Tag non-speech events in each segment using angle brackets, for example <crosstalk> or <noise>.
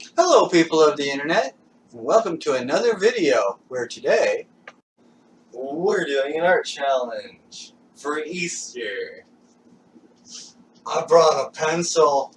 Hello people of the internet, and welcome to another video where today We're doing an art challenge for Easter. I brought a pencil.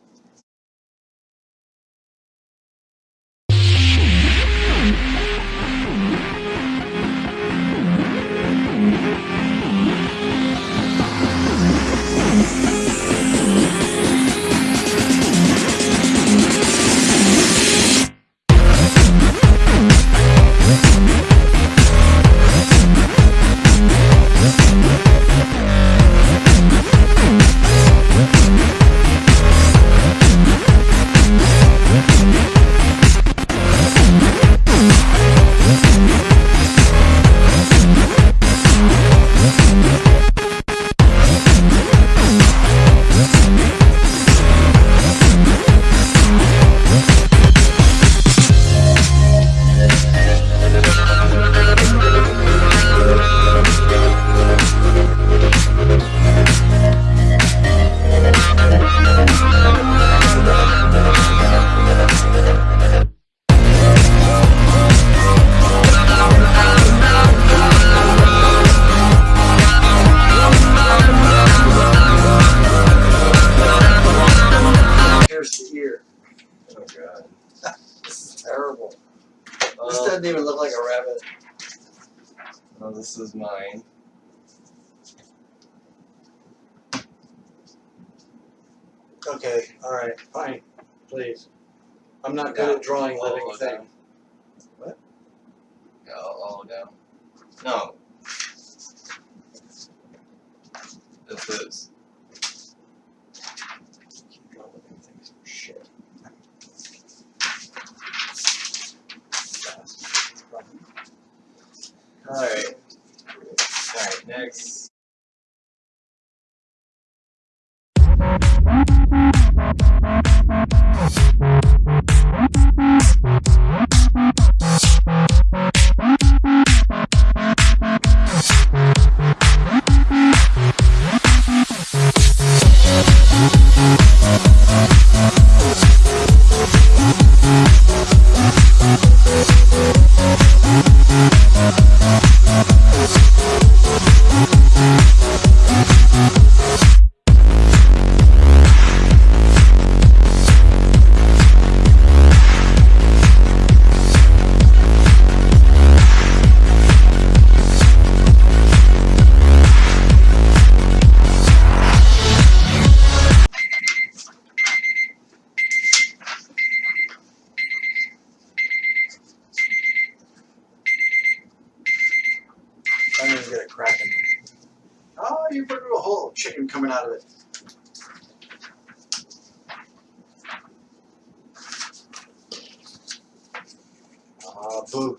This doesn't even look like a rabbit. oh, this is mine. Okay, alright, fine, please. I'm not good at drawing living things. down. Yeah, all, all down. No. This is. Draw living things for shit. Alright. Alright, next. I didn't even get a crack. Oh, you put a whole chicken coming out of it. Ah, boo.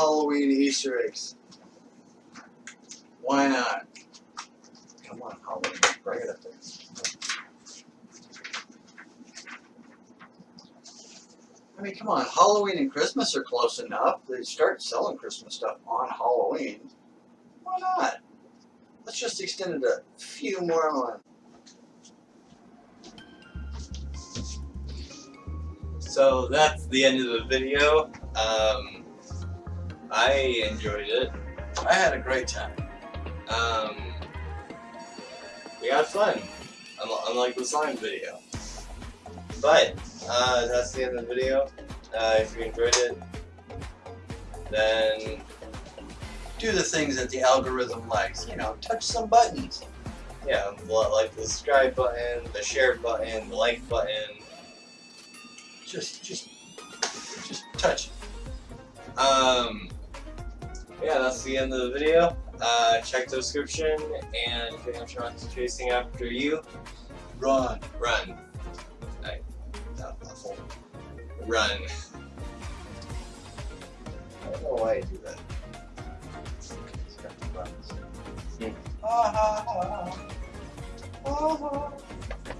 Halloween Easter eggs. Why not? Come on, Halloween, bring it up there. I mean, come on, Halloween and Christmas are close enough. They start selling Christmas stuff on Halloween. Why not? Let's just extend it a few more months. So that's the end of the video. Um, I enjoyed it. I had a great time. Um, we had fun, unl- unlike the slime video. But uh, that's the end of the video. Uh, if you enjoyed it, then Do the things that the algorithm likes. You know, touch some buttons. yeah, like the subscribe button, the share button, the like button. Just, just, just touch. it. Um, yeah, that's the end of the video. Uh, check the description, and if anyone's chasing after you, Run. run, Not awful. run. <laughs> I don't know why I do that. Hmm. Ah. Ah, ah.